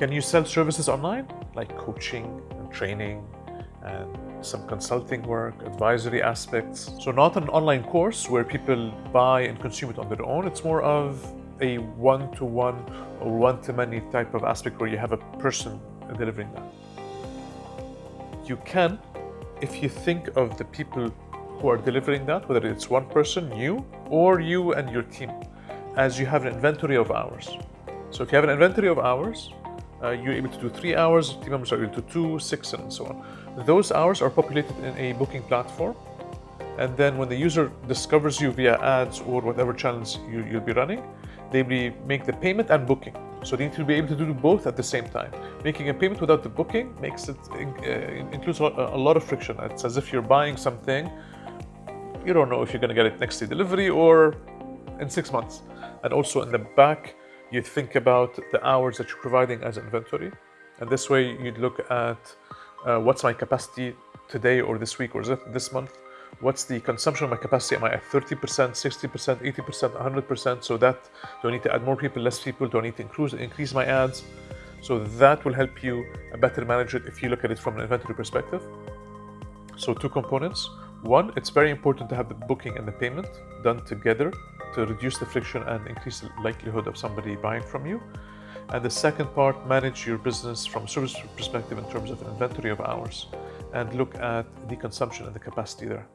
Can you sell services online like coaching and training and some consulting work, advisory aspects? So not an online course where people buy and consume it on their own. It's more of a one-to-one or one-to-many type of aspect where you have a person delivering that. You can, if you think of the people who are delivering that, whether it's one person, you, or you and your team, as you have an inventory of hours. So if you have an inventory of hours, uh, you're able to do three hours, team members are able to two, six, and so on. Those hours are populated in a booking platform. And then when the user discovers you via ads or whatever channels you, will be running, they make the payment and booking. So they need to be able to do both at the same time. Making a payment without the booking makes it uh, includes a lot of friction. It's as if you're buying something, you don't know if you're going to get it next day delivery or in six months. And also in the back, you think about the hours that you're providing as inventory. And this way you'd look at uh, what's my capacity today or this week or this month what's the consumption of my capacity? Am I at 30%, 60%, 80%, 100%? So that, do I need to add more people, less people? Do I need to increase, increase my ads? So that will help you better manage it if you look at it from an inventory perspective. So two components. One, it's very important to have the booking and the payment done together to reduce the friction and increase the likelihood of somebody buying from you. And the second part, manage your business from a service perspective in terms of inventory of hours and look at the consumption and the capacity there.